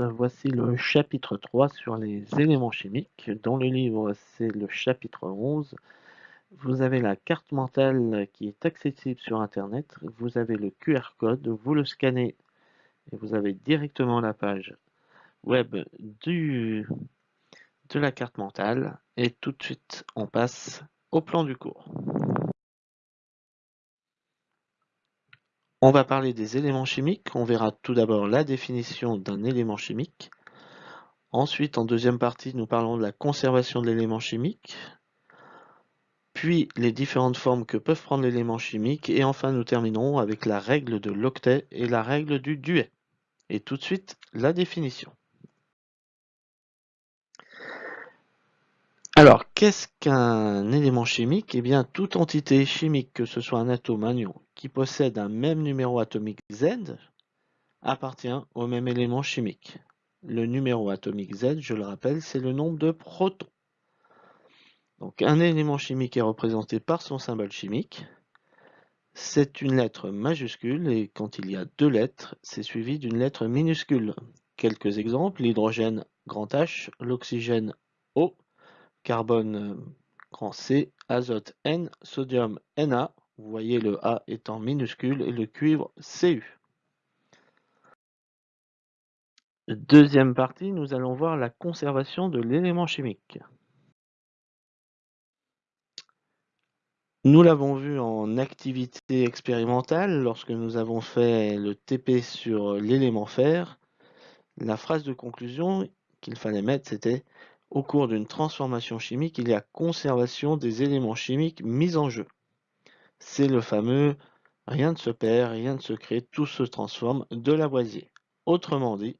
voici le chapitre 3 sur les éléments chimiques. Dans le livre, c'est le chapitre 11. Vous avez la carte mentale qui est accessible sur Internet. Vous avez le QR code, vous le scannez et vous avez directement la page web de la carte mentale. Et tout de suite, on passe au plan du cours. On va parler des éléments chimiques. On verra tout d'abord la définition d'un élément chimique. Ensuite, en deuxième partie, nous parlons de la conservation de l'élément chimique. Puis, les différentes formes que peuvent prendre l'élément chimique. Et enfin, nous terminerons avec la règle de l'octet et la règle du duet. Et tout de suite, la définition. Alors, qu'est-ce qu'un élément chimique? Eh bien, toute entité chimique, que ce soit un atome, un ion, qui possède un même numéro atomique Z appartient au même élément chimique. Le numéro atomique Z, je le rappelle, c'est le nombre de protons. Donc un élément chimique est représenté par son symbole chimique. C'est une lettre majuscule et quand il y a deux lettres, c'est suivi d'une lettre minuscule. Quelques exemples, l'hydrogène grand H, l'oxygène O, carbone grand C, azote N, sodium Na, vous voyez le A étant minuscule et le cuivre Cu. Deuxième partie, nous allons voir la conservation de l'élément chimique. Nous l'avons vu en activité expérimentale lorsque nous avons fait le TP sur l'élément fer. La phrase de conclusion qu'il fallait mettre, c'était au cours d'une transformation chimique, il y a conservation des éléments chimiques mis en jeu. C'est le fameux rien ne se perd, rien ne se crée, tout se transforme de Lavoisier. Autrement dit,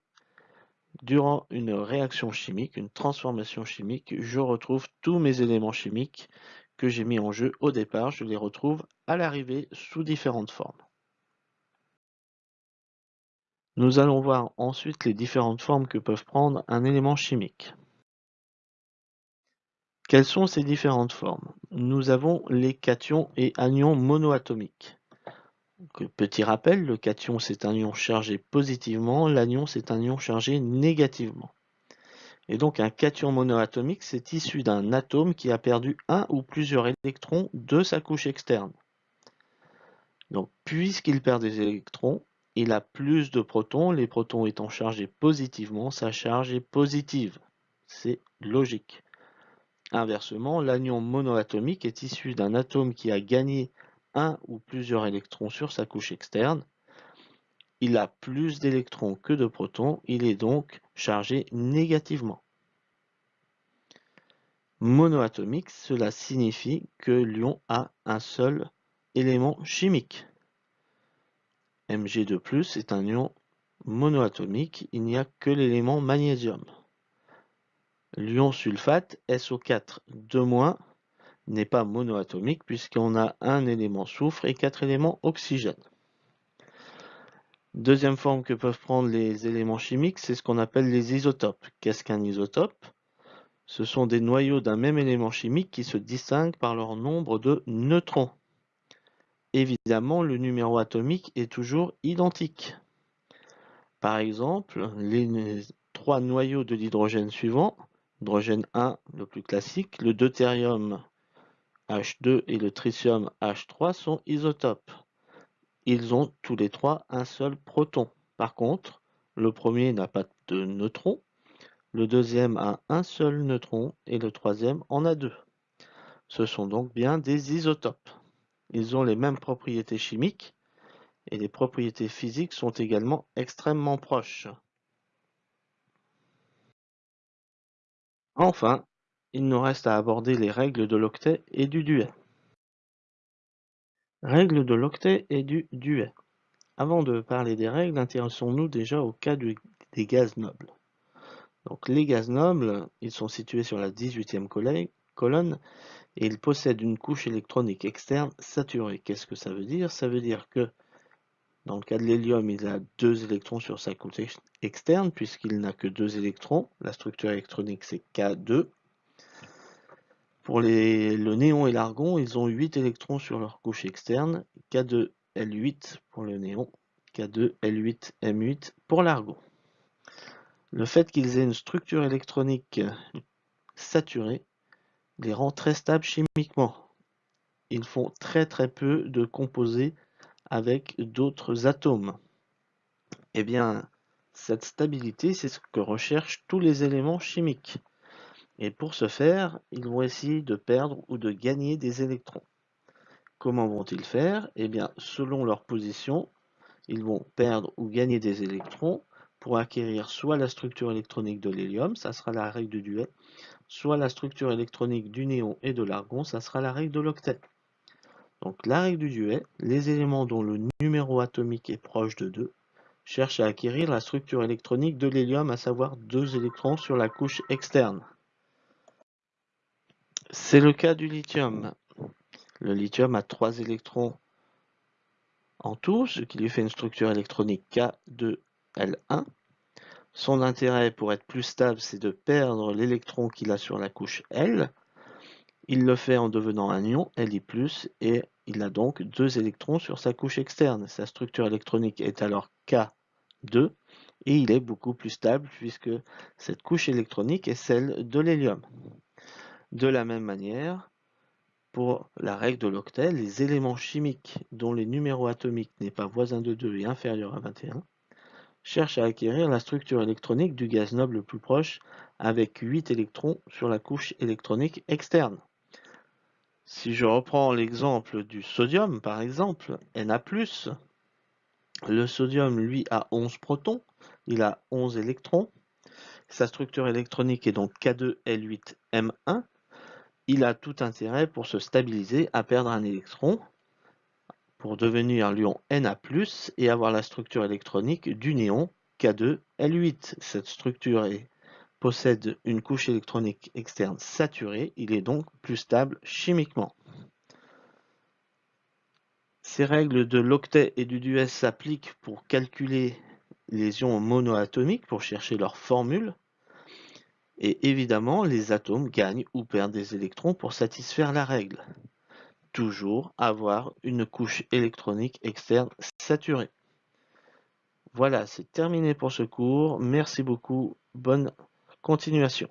durant une réaction chimique, une transformation chimique, je retrouve tous mes éléments chimiques que j'ai mis en jeu au départ, je les retrouve à l'arrivée sous différentes formes. Nous allons voir ensuite les différentes formes que peuvent prendre un élément chimique. Quelles sont ces différentes formes? Nous avons les cations et anions monoatomiques. petit rappel, le cation c'est un ion chargé positivement, l'anion c'est un ion chargé négativement. Et donc un cation monoatomique c'est issu d'un atome qui a perdu un ou plusieurs électrons de sa couche externe. Donc puisqu'il perd des électrons, il a plus de protons, les protons étant chargés positivement, sa charge est positive. C'est logique. Inversement, l'anion monoatomique est issu d'un atome qui a gagné un ou plusieurs électrons sur sa couche externe. Il a plus d'électrons que de protons, il est donc chargé négativement. Monoatomique, cela signifie que l'ion a un seul élément chimique. Mg2+, est un ion monoatomique, il n'y a que l'élément magnésium. L'ion sulfate SO4 2- n'est pas monoatomique puisqu'on a un élément soufre et quatre éléments oxygène. Deuxième forme que peuvent prendre les éléments chimiques, c'est ce qu'on appelle les isotopes. Qu'est-ce qu'un isotope? Ce sont des noyaux d'un même élément chimique qui se distinguent par leur nombre de neutrons. Évidemment, le numéro atomique est toujours identique. Par exemple, les trois noyaux de l'hydrogène suivants Hydrogène 1, le plus classique. Le deutérium H2 et le tritium H3 sont isotopes. Ils ont tous les trois un seul proton. Par contre, le premier n'a pas de neutrons, le deuxième a un seul neutron et le troisième en a deux. Ce sont donc bien des isotopes. Ils ont les mêmes propriétés chimiques et les propriétés physiques sont également extrêmement proches. Enfin, il nous reste à aborder les règles de l'octet et du duet. Règles de l'octet et du duet. Avant de parler des règles, intéressons-nous déjà au cas des gaz nobles. Donc les gaz nobles, ils sont situés sur la 18e colonne et ils possèdent une couche électronique externe saturée. Qu'est-ce que ça veut dire? Ça veut dire que dans le cas de l'hélium, il a deux électrons sur sa couche externe, puisqu'il n'a que deux électrons. La structure électronique, c'est K2. Pour le néon et l'argon, ils ont 8 électrons sur leur couche externe. K2L8 pour le néon, K2L8M8 pour l'argon. Le fait qu'ils aient une structure électronique saturée les rend très stables chimiquement. Ils font très très peu de composés avec d'autres atomes. Eh bien, cette stabilité, c'est ce que recherchent tous les éléments chimiques. Et pour ce faire, ils vont essayer de perdre ou de gagner des électrons. Comment vont-ils faire? Eh bien, selon leur position, ils vont perdre ou gagner des électrons pour acquérir soit la structure électronique de l'hélium, ça sera la règle du duet, soit la structure électronique du néon et de l'argon, ça sera la règle de l'octet. Donc la règle du duet, les éléments dont le numéro atomique est proche de 2 cherchent à acquérir la structure électronique de l'hélium, à savoir deux électrons sur la couche externe. C'est le cas du lithium. Le lithium a 3 électrons en tout, ce qui lui fait une structure électronique K2L1. Son intérêt pour être plus stable, c'est de perdre l'électron qu'il a sur la couche L. Il le fait en devenant un ion Li+, et il a donc deux électrons sur sa couche externe. Sa structure électronique est alors K2, et il est beaucoup plus stable puisque cette couche électronique est celle de l'hélium. De la même manière, pour la règle de l'octet, les éléments chimiques dont les numéros atomiques n'est pas voisin de 2 et inférieur à 21 cherchent à acquérir la structure électronique du gaz noble le plus proche avec 8 électrons sur la couche électronique externe. Si je reprends l'exemple du sodium, par exemple, Na+, le sodium, lui, a 11 protons, il a 11 électrons. Sa structure électronique est donc K2L8M1, il a tout intérêt pour se stabiliser à perdre un électron pour devenir l'ion Na+, et avoir la structure électronique du néon K2L8. Cette structure possède une couche électronique externe saturée, il est donc plus stable chimiquement. Ces règles de l'octet et du duet s'appliquent pour calculer les ions monoatomiques, pour chercher leur formule. Et évidemment, les atomes gagnent ou perdent des électrons pour satisfaire la règle. Toujours avoir une couche électronique externe saturée. Voilà, c'est terminé pour ce cours. Merci beaucoup. Bonne continuation.